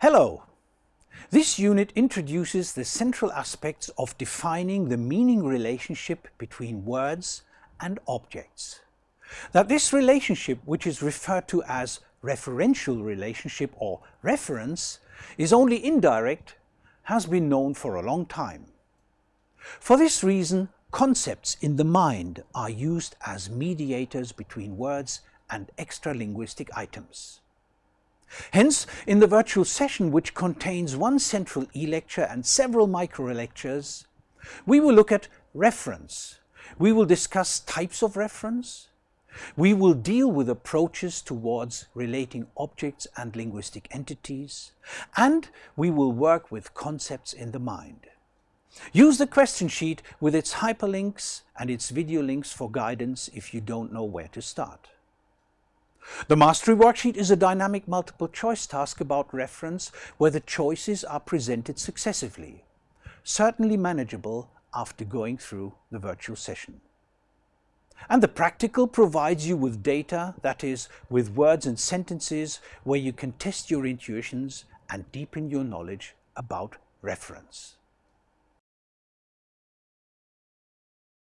Hello! This unit introduces the central aspects of defining the meaning relationship between words and objects. That this relationship, which is referred to as referential relationship or reference, is only indirect has been known for a long time. For this reason, concepts in the mind are used as mediators between words and extra-linguistic items. Hence, in the virtual session, which contains one central e-lecture and several micro-lectures, we will look at reference. We will discuss types of reference. We will deal with approaches towards relating objects and linguistic entities. And we will work with concepts in the mind. Use the question sheet with its hyperlinks and its video links for guidance if you don't know where to start. The Mastery Worksheet is a dynamic multiple choice task about reference where the choices are presented successively, certainly manageable after going through the virtual session. And the practical provides you with data, that is, with words and sentences where you can test your intuitions and deepen your knowledge about reference.